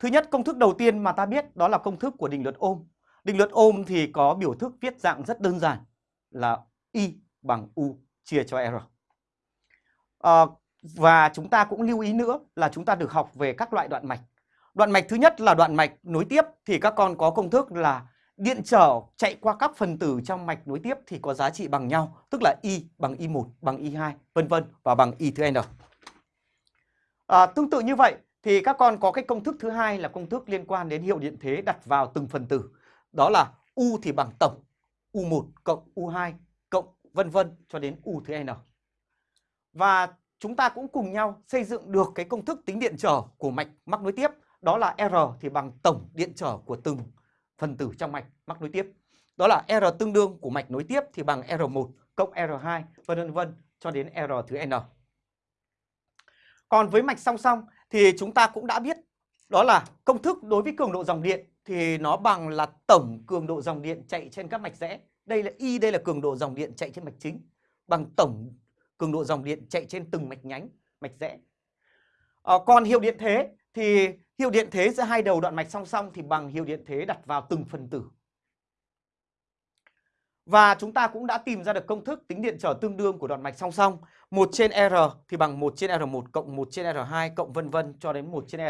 Thứ nhất công thức đầu tiên mà ta biết đó là công thức của định luật ôm. Định luật ôm thì có biểu thức viết dạng rất đơn giản là Y bằng U chia cho R. À, và chúng ta cũng lưu ý nữa là chúng ta được học về các loại đoạn mạch. Đoạn mạch thứ nhất là đoạn mạch nối tiếp thì các con có công thức là điện trở chạy qua các phần tử trong mạch nối tiếp thì có giá trị bằng nhau, tức là Y bằng Y1 bằng Y2 vân vân và bằng Y thứ N. À, tương tự như vậy thì các con có cái công thức thứ hai là công thức liên quan đến hiệu điện thế đặt vào từng phần tử. Đó là U thì bằng tổng U1 cộng U2 cộng vân vân cho đến U thứ N. Và chúng ta cũng cùng nhau xây dựng được cái công thức tính điện trở của mạch mắc nối tiếp. Đó là R thì bằng tổng điện trở của từng phần tử trong mạch mắc nối tiếp. Đó là R tương đương của mạch nối tiếp thì bằng R1 cộng R2 vân vân cho đến R thứ N. Còn với mạch song song thì chúng ta cũng đã biết đó là công thức đối với cường độ dòng điện thì nó bằng là tổng cường độ dòng điện chạy trên các mạch rẽ. Đây là Y, đây là cường độ dòng điện chạy trên mạch chính bằng tổng cường độ dòng điện chạy trên từng mạch nhánh, mạch rẽ. À, còn hiệu điện thế thì hiệu điện thế giữa hai đầu đoạn mạch song song thì bằng hiệu điện thế đặt vào từng phần tử. Và chúng ta cũng đã tìm ra được công thức tính điện trở tương đương của đoạn mạch song song. 1 trên R thì bằng 1 trên R1 cộng 1 trên R2 cộng vân vân cho đến 1 trên R